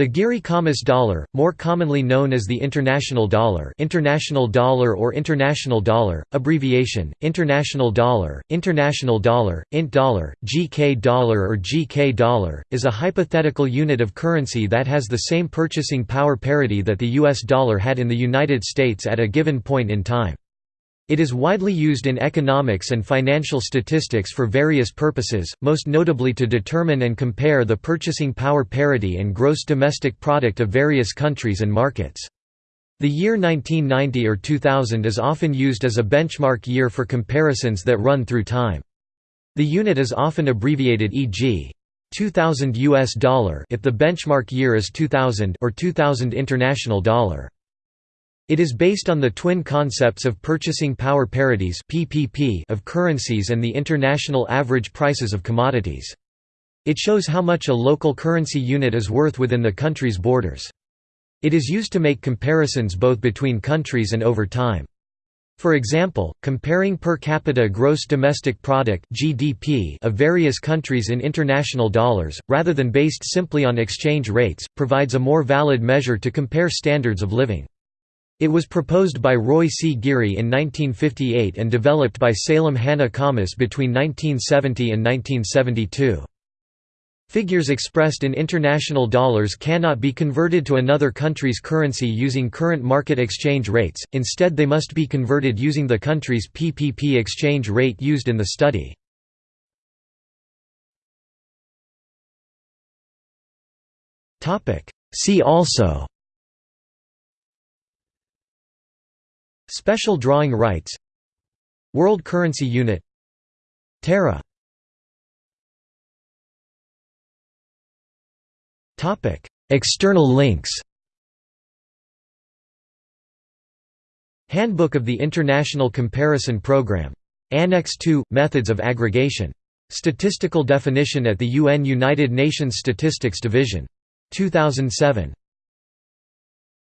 The Giri Kamas dollar, more commonly known as the International Dollar International Dollar or International Dollar, abbreviation, International Dollar, International Dollar, INT Dollar, GK Dollar or GK Dollar, is a hypothetical unit of currency that has the same purchasing power parity that the US dollar had in the United States at a given point in time. It is widely used in economics and financial statistics for various purposes, most notably to determine and compare the purchasing power parity and gross domestic product of various countries and markets. The year 1990 or 2000 is often used as a benchmark year for comparisons that run through time. The unit is often abbreviated e.g. 2000 US dollar if the benchmark year is 2000 or 2000 international dollar. It is based on the twin concepts of purchasing power parities (PPP) of currencies and the international average prices of commodities. It shows how much a local currency unit is worth within the country's borders. It is used to make comparisons both between countries and over time. For example, comparing per capita gross domestic product (GDP) of various countries in international dollars, rather than based simply on exchange rates, provides a more valid measure to compare standards of living. It was proposed by Roy C. Geary in 1958 and developed by Salem Hanna Khamis between 1970 and 1972. Figures expressed in international dollars cannot be converted to another country's currency using current market exchange rates, instead they must be converted using the country's PPP exchange rate used in the study. See also Special drawing rights World Currency Unit Terra External links Handbook of the International Comparison Programme. Annex 2 – Methods of aggregation. Statistical definition at the UN United Nations Statistics Division. 2007.